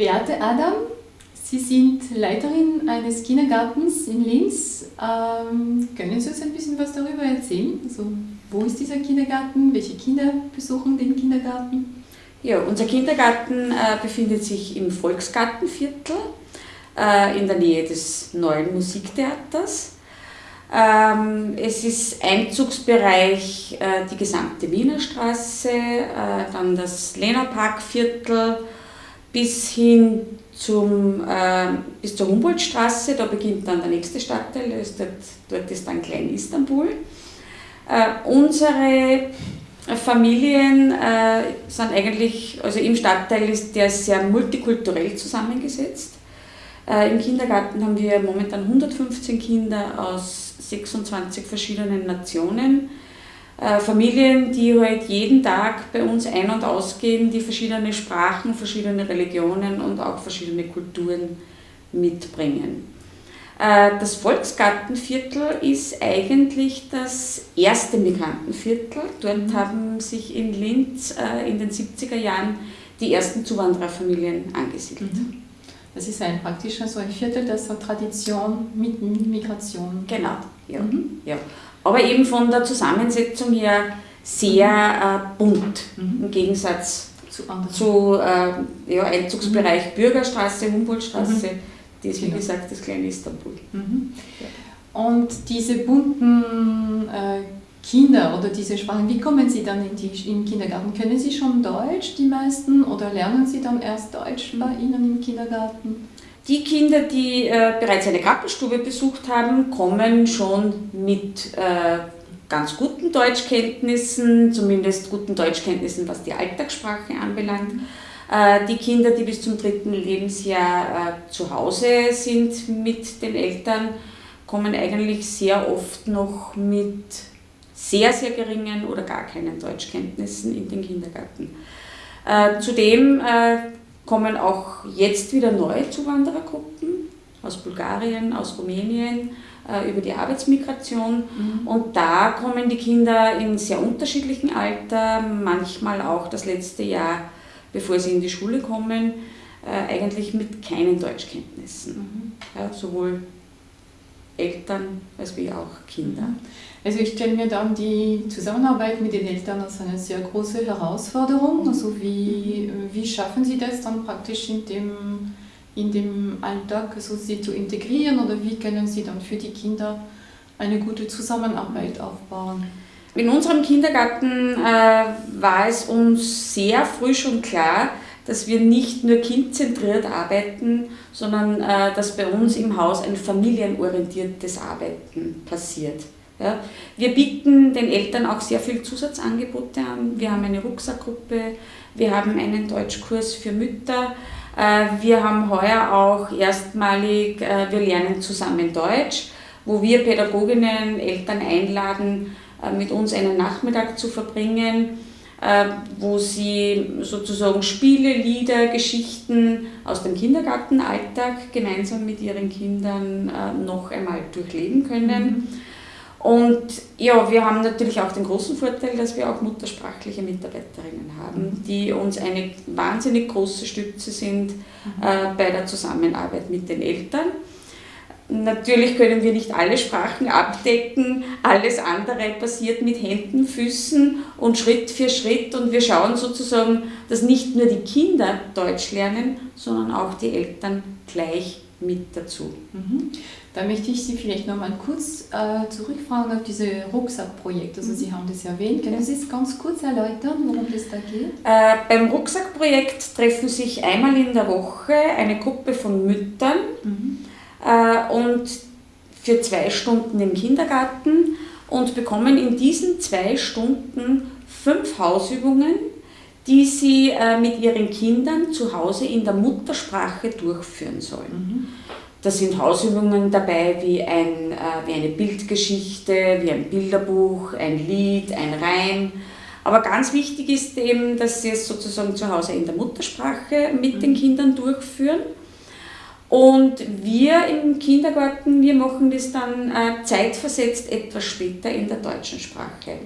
Beate Adam, Sie sind Leiterin eines Kindergartens in Linz. Ähm, können Sie uns ein bisschen was darüber erzählen? Also, wo ist dieser Kindergarten? Welche Kinder besuchen den Kindergarten? Ja, unser Kindergarten äh, befindet sich im Volksgartenviertel äh, in der Nähe des neuen Musiktheaters. Ähm, es ist Einzugsbereich äh, die gesamte Wiener Straße, äh, dann das Lena-Park-Viertel bis hin zum, äh, bis zur Humboldtstraße, da beginnt dann der nächste Stadtteil, ist dort, dort ist dann Klein-Istanbul. Äh, unsere Familien äh, sind eigentlich, also im Stadtteil ist der sehr multikulturell zusammengesetzt. Äh, Im Kindergarten haben wir momentan 115 Kinder aus 26 verschiedenen Nationen. Äh, Familien, die halt jeden Tag bei uns ein- und ausgehen, die verschiedene Sprachen, verschiedene Religionen und auch verschiedene Kulturen mitbringen. Äh, das Volksgartenviertel ist eigentlich das erste Migrantenviertel. Dort mhm. haben sich in Linz äh, in den 70er Jahren die ersten Zuwandererfamilien angesiedelt. Mhm. Das ist ein praktisch so ein Viertel, das so Tradition mit Migration Genau, ja. Mhm. ja aber eben von der Zusammensetzung her sehr äh, bunt mhm. im Gegensatz zu, zu äh, ja, Einzugsbereich mhm. Bürgerstraße, Humboldtstraße, mhm. das ist wie genau. gesagt das kleine Istanbul. Mhm. Ja. Und diese bunten äh, Kinder oder diese Sprachen, wie kommen Sie dann in, die, in den Kindergarten? Können Sie schon Deutsch, die meisten, oder lernen Sie dann erst Deutsch bei Ihnen im Kindergarten? Die Kinder, die äh, bereits eine Krappenstube besucht haben, kommen schon mit äh, ganz guten Deutschkenntnissen, zumindest guten Deutschkenntnissen, was die Alltagssprache anbelangt. Äh, die Kinder, die bis zum dritten Lebensjahr äh, zu Hause sind mit den Eltern, kommen eigentlich sehr oft noch mit sehr, sehr geringen oder gar keinen Deutschkenntnissen in den Kindergarten. Äh, zudem äh, kommen auch jetzt wieder neue Zuwanderergruppen aus Bulgarien, aus Rumänien äh, über die Arbeitsmigration. Mhm. Und da kommen die Kinder in sehr unterschiedlichem Alter, manchmal auch das letzte Jahr, bevor sie in die Schule kommen, äh, eigentlich mit keinen Deutschkenntnissen. Mhm. Ja, sowohl Eltern als wie auch Kinder. Mhm. Also ich stelle mir dann die Zusammenarbeit mit den Eltern als eine sehr große Herausforderung. Also wie, wie schaffen Sie das dann praktisch in dem, in dem Alltag, also sie zu integrieren oder wie können Sie dann für die Kinder eine gute Zusammenarbeit aufbauen? In unserem Kindergarten äh, war es uns sehr früh schon klar, dass wir nicht nur kindzentriert arbeiten, sondern äh, dass bei uns im Haus ein familienorientiertes Arbeiten passiert. Ja. Wir bieten den Eltern auch sehr viel Zusatzangebote an. Wir haben eine Rucksackgruppe, wir haben einen Deutschkurs für Mütter, äh, wir haben heuer auch erstmalig, äh, wir lernen zusammen Deutsch, wo wir Pädagoginnen, Eltern einladen, äh, mit uns einen Nachmittag zu verbringen, wo sie sozusagen Spiele, Lieder, Geschichten aus dem Kindergartenalltag gemeinsam mit ihren Kindern noch einmal durchleben können. Mhm. Und ja, wir haben natürlich auch den großen Vorteil, dass wir auch muttersprachliche Mitarbeiterinnen haben, mhm. die uns eine wahnsinnig große Stütze sind mhm. äh, bei der Zusammenarbeit mit den Eltern. Natürlich können wir nicht alle Sprachen abdecken, alles andere passiert mit Händen, Füßen und Schritt für Schritt und wir schauen sozusagen, dass nicht nur die Kinder Deutsch lernen, sondern auch die Eltern gleich mit dazu. Mhm. Da möchte ich Sie vielleicht noch mal kurz äh, zurückfragen auf dieses Rucksackprojekt. Also mhm. Sie haben das erwähnt. Können Sie es ganz kurz erläutern, worum es da geht? Äh, beim Rucksackprojekt treffen sich einmal in der Woche eine Gruppe von Müttern mhm. Äh, und für zwei Stunden im Kindergarten und bekommen in diesen zwei Stunden fünf Hausübungen, die sie äh, mit ihren Kindern zu Hause in der Muttersprache durchführen sollen. Mhm. Da sind Hausübungen dabei wie, ein, äh, wie eine Bildgeschichte, wie ein Bilderbuch, ein Lied, ein Reim. Aber ganz wichtig ist eben, dass sie es sozusagen zu Hause in der Muttersprache mit mhm. den Kindern durchführen. Und wir im Kindergarten, wir machen das dann äh, zeitversetzt etwas später in der deutschen Sprache.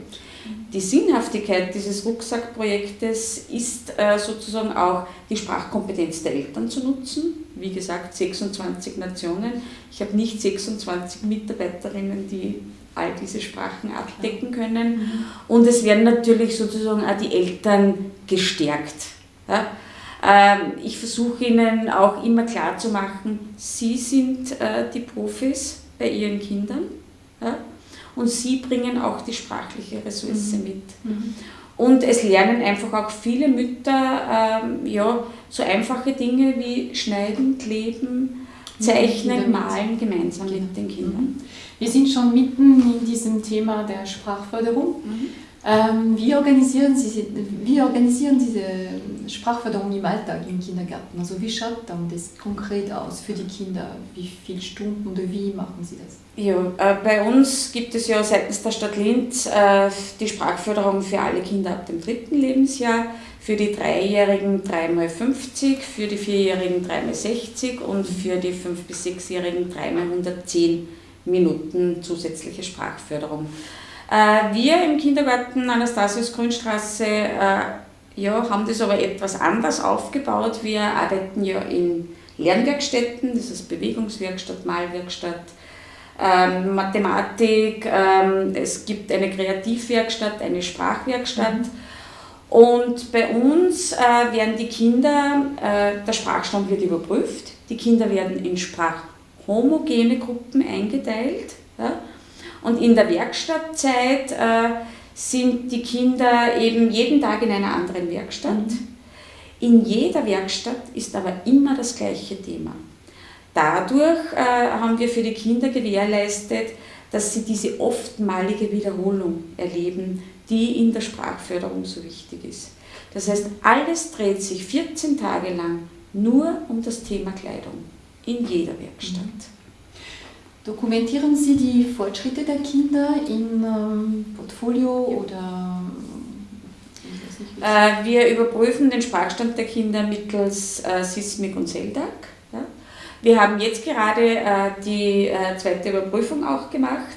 Die Sinnhaftigkeit dieses Rucksackprojektes ist äh, sozusagen auch die Sprachkompetenz der Eltern zu nutzen. Wie gesagt, 26 Nationen. Ich habe nicht 26 Mitarbeiterinnen, die all diese Sprachen abdecken können. Mhm. Und es werden natürlich sozusagen auch die Eltern gestärkt. Ja? Ähm, ich versuche ihnen auch immer klar zu machen, sie sind äh, die Profis bei ihren Kindern und sie bringen auch die sprachliche Ressource mhm. mit. Mhm. Und es lernen einfach auch viele Mütter ähm, ja, so einfache Dinge wie Schneiden, Kleben, Zeichnen, Malen gemeinsam genau. mit den Kindern. Wir sind schon mitten in diesem Thema der Sprachförderung. Mhm. Ähm, wie, organisieren Sie, wie organisieren Sie diese Sprachförderung im Alltag im Kindergarten? Also wie schaut dann das konkret aus für die Kinder? Wie viele Stunden oder wie machen Sie das? Ja, äh, bei uns gibt es ja seitens der Stadt Linz äh, die Sprachförderung für alle Kinder ab dem dritten Lebensjahr, für die Dreijährigen 3x50, für die Vierjährigen 3x60 und für die 5- bis 6-Jährigen 3x110 Minuten zusätzliche Sprachförderung. Äh, wir im Kindergarten Anastasius Grünstraße äh, ja, haben das aber etwas anders aufgebaut. Wir arbeiten ja in Lernwerkstätten, das ist Bewegungswerkstatt, Malwerkstatt, ähm, Mathematik, ähm, es gibt eine Kreativwerkstatt, eine Sprachwerkstatt. Und bei uns äh, werden die Kinder, äh, der Sprachstand wird überprüft, die Kinder werden in sprachhomogene Gruppen eingeteilt. Ja? Und in der Werkstattzeit äh, sind die Kinder eben jeden Tag in einer anderen Werkstatt. Mhm. In jeder Werkstatt ist aber immer das gleiche Thema. Dadurch äh, haben wir für die Kinder gewährleistet, dass sie diese oftmalige Wiederholung erleben, die in der Sprachförderung so wichtig ist. Das heißt, alles dreht sich 14 Tage lang nur um das Thema Kleidung in jeder Werkstatt. Mhm. Dokumentieren Sie die Fortschritte der Kinder in ähm, Portfolio oder? Äh, wir überprüfen den Sprachstand der Kinder mittels äh, Sismic und CELDAC. Ja. Wir haben jetzt gerade äh, die zweite Überprüfung auch gemacht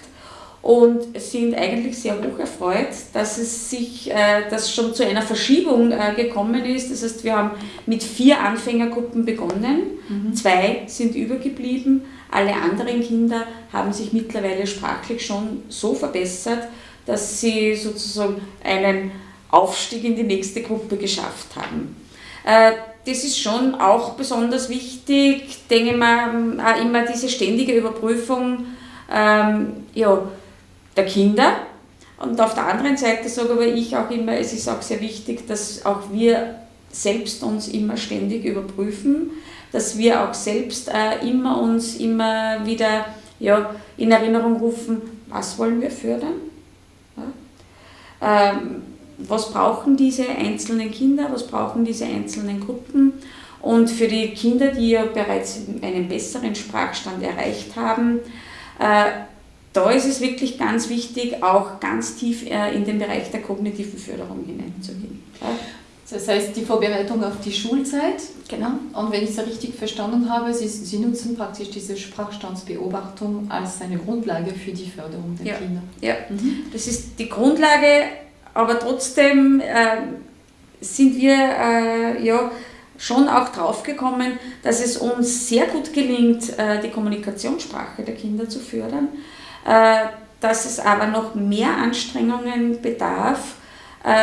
und sind eigentlich sehr hoch erfreut, dass es sich, dass schon zu einer Verschiebung gekommen ist. Das heißt, wir haben mit vier Anfängergruppen begonnen, mhm. zwei sind übergeblieben, alle anderen Kinder haben sich mittlerweile sprachlich schon so verbessert, dass sie sozusagen einen Aufstieg in die nächste Gruppe geschafft haben. Äh, das ist schon auch besonders wichtig, denke ich mal, auch immer diese ständige Überprüfung ähm, ja, der Kinder. Und auf der anderen Seite sage aber ich auch immer, es ist auch sehr wichtig, dass auch wir selbst uns immer ständig überprüfen, dass wir auch selbst äh, immer uns immer wieder ja, in Erinnerung rufen, was wollen wir fördern? Ja? Ähm, was brauchen diese einzelnen Kinder, was brauchen diese einzelnen Gruppen? Und für die Kinder, die ja bereits einen besseren Sprachstand erreicht haben, äh, da ist es wirklich ganz wichtig, auch ganz tief äh, in den Bereich der kognitiven Förderung hineinzugehen. Das heißt, die Vorbereitung auf die Schulzeit. Genau. Und wenn ich es richtig verstanden habe, Sie, Sie nutzen praktisch diese Sprachstandsbeobachtung als eine Grundlage für die Förderung der ja. Kinder. Ja, mhm. das ist die Grundlage, aber trotzdem äh, sind wir äh, ja schon auch draufgekommen, dass es uns sehr gut gelingt, äh, die Kommunikationssprache der Kinder zu fördern, äh, dass es aber noch mehr Anstrengungen bedarf,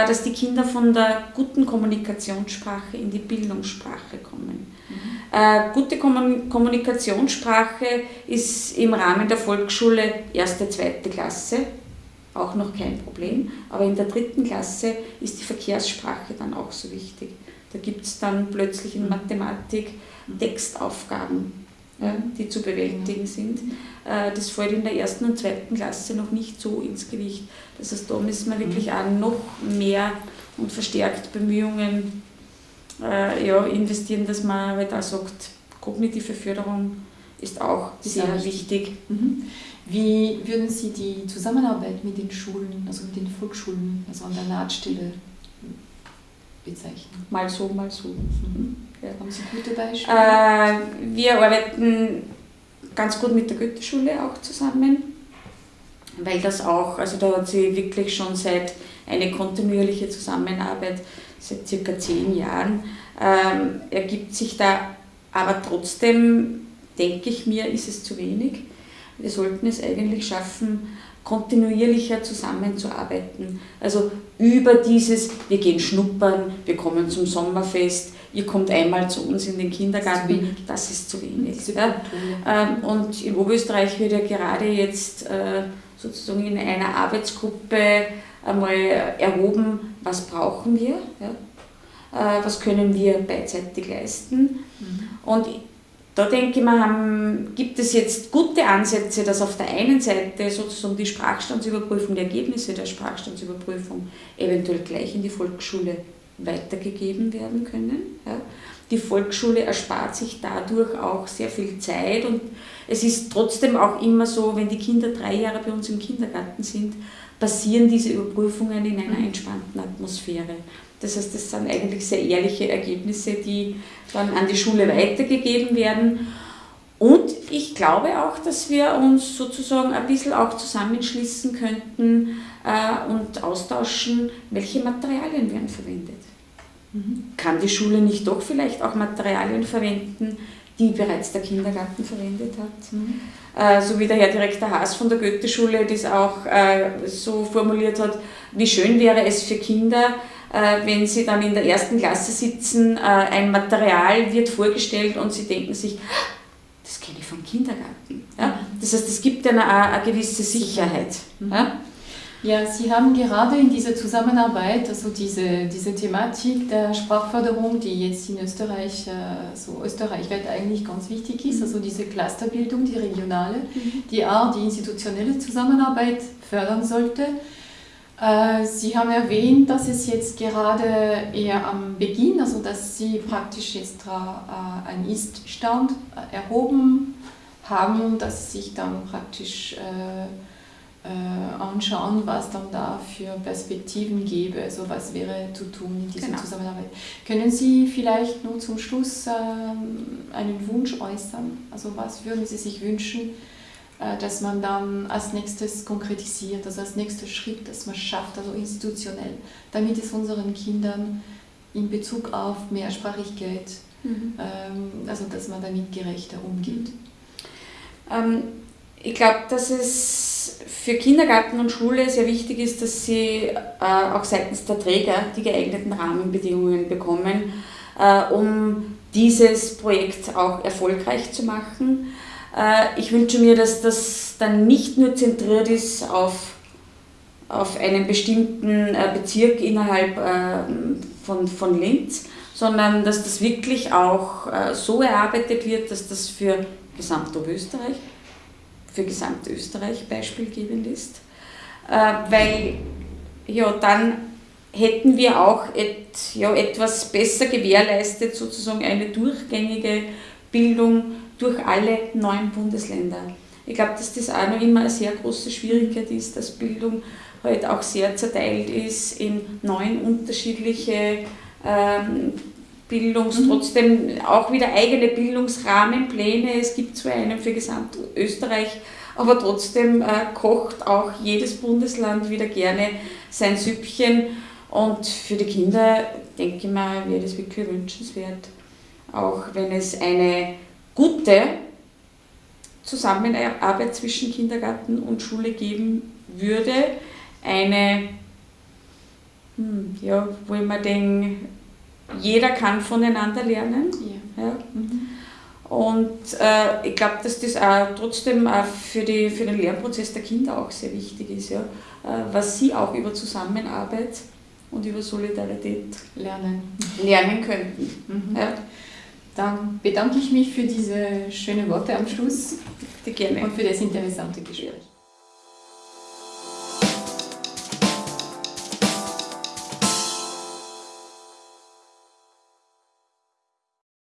dass die Kinder von der guten Kommunikationssprache in die Bildungssprache kommen. Mhm. Äh, gute Kommunikationssprache ist im Rahmen der Volksschule erste, zweite Klasse auch noch kein Problem, aber in der dritten Klasse ist die Verkehrssprache dann auch so wichtig. Da gibt es dann plötzlich in mhm. Mathematik mhm. Textaufgaben ja, die zu bewältigen sind. Äh, das fällt in der ersten und zweiten Klasse noch nicht so ins Gewicht. Das heißt, da müssen wir wirklich auch noch mehr und verstärkt Bemühungen äh, ja, investieren, dass man halt auch sagt, kognitive Förderung ist auch sehr wichtig. Mhm. Wie würden Sie die Zusammenarbeit mit den Schulen, also mit den Volksschulen, also an der Nahtstelle bezeichnen? Mal so, mal so. Mhm. Ja. Haben Sie gute Beispiele? Äh, wir arbeiten ganz gut mit der Goethe-Schule auch zusammen, weil das auch, also da hat sie wirklich schon seit eine kontinuierliche Zusammenarbeit seit circa zehn Jahren ähm, ergibt sich da, aber trotzdem denke ich mir, ist es zu wenig. Wir sollten es eigentlich schaffen, kontinuierlicher zusammenzuarbeiten. Also über dieses, wir gehen schnuppern, wir kommen zum Sommerfest, ihr kommt einmal zu uns in den Kindergarten, das ist zu wenig. Ist ja. Ähm, und in Oberösterreich wird ja gerade jetzt äh, sozusagen in einer Arbeitsgruppe einmal erhoben, was brauchen wir? Äh, was können wir beidseitig leisten. Mhm. Und da denke ich mir, gibt es jetzt gute Ansätze, dass auf der einen Seite sozusagen die Sprachstandsüberprüfung, die Ergebnisse der Sprachstandsüberprüfung eventuell gleich in die Volksschule weitergegeben werden können. Die Volksschule erspart sich dadurch auch sehr viel Zeit und es ist trotzdem auch immer so, wenn die Kinder drei Jahre bei uns im Kindergarten sind, passieren diese Überprüfungen in einer mhm. entspannten Atmosphäre. Das heißt, das sind eigentlich sehr ehrliche Ergebnisse, die dann an die Schule weitergegeben werden. Und ich glaube auch, dass wir uns sozusagen ein bisschen auch zusammenschließen könnten äh, und austauschen, welche Materialien werden verwendet. Mhm. Kann die Schule nicht doch vielleicht auch Materialien verwenden, die bereits der Kindergarten verwendet hat? Mhm. Äh, so wie der Herr Direktor Haas von der Goethe-Schule das auch äh, so formuliert hat, wie schön wäre es für Kinder, äh, wenn sie dann in der ersten Klasse sitzen, äh, ein Material wird vorgestellt und sie denken sich, das kenne ich vom Kindergarten. Ja? Mhm. Das heißt, es gibt eine, eine gewisse Sicherheit. Mhm. Ja? Ja, Sie haben gerade in dieser Zusammenarbeit, also diese, diese Thematik der Sprachförderung, die jetzt in Österreich, äh, so österreichweit eigentlich ganz wichtig ist, mhm. also diese Clusterbildung, die regionale, die auch die institutionelle Zusammenarbeit fördern sollte. Äh, Sie haben erwähnt, dass es jetzt gerade eher am Beginn, also dass Sie praktisch jetzt äh, einen Ist-Stand erhoben haben dass sich dann praktisch anschauen, was dann da für Perspektiven gäbe, also was wäre zu tun in dieser genau. Zusammenarbeit. Können Sie vielleicht nur zum Schluss ähm, einen Wunsch äußern? Also was würden Sie sich wünschen, äh, dass man dann als nächstes konkretisiert, also als nächster Schritt, dass man schafft, also institutionell, damit es unseren Kindern in Bezug auf Mehrsprachigkeit, mhm. ähm, also dass man damit gerechter umgeht. Ähm, ich glaube, dass es für Kindergarten und Schule sehr wichtig ist, dass sie äh, auch seitens der Träger die geeigneten Rahmenbedingungen bekommen, äh, um dieses Projekt auch erfolgreich zu machen. Äh, ich wünsche mir, dass das dann nicht nur zentriert ist auf, auf einen bestimmten äh, Bezirk innerhalb äh, von, von Linz, sondern dass das wirklich auch so erarbeitet wird, dass das für Gesamtösterreich, für Gesamtösterreich beispielgebend ist. Weil ja, dann hätten wir auch et, ja, etwas besser gewährleistet, sozusagen eine durchgängige Bildung durch alle neun Bundesländer. Ich glaube, dass das auch noch immer eine sehr große Schwierigkeit ist, dass Bildung halt auch sehr zerteilt ist in neun unterschiedliche ähm, Bildungs-, mhm. trotzdem auch wieder eigene Bildungsrahmenpläne. Es gibt zwar einen für Gesamtösterreich, aber trotzdem äh, kocht auch jedes Bundesland wieder gerne sein Süppchen. Und für die Kinder, denke ich mal, wäre das wirklich wünschenswert, auch wenn es eine gute Zusammenarbeit zwischen Kindergarten und Schule geben würde. Eine, hm, ja, wo man denkt, jeder kann voneinander lernen. Ja. ja. Mhm. Und äh, ich glaube, dass das auch trotzdem auch für, die, für den Lernprozess der Kinder auch sehr wichtig ist, ja? Äh, was sie auch über Zusammenarbeit und über Solidarität lernen, lernen könnten. Mhm. Ja. Dann bedanke ich mich für diese schönen Worte am Schluss und für das interessante Gespräch.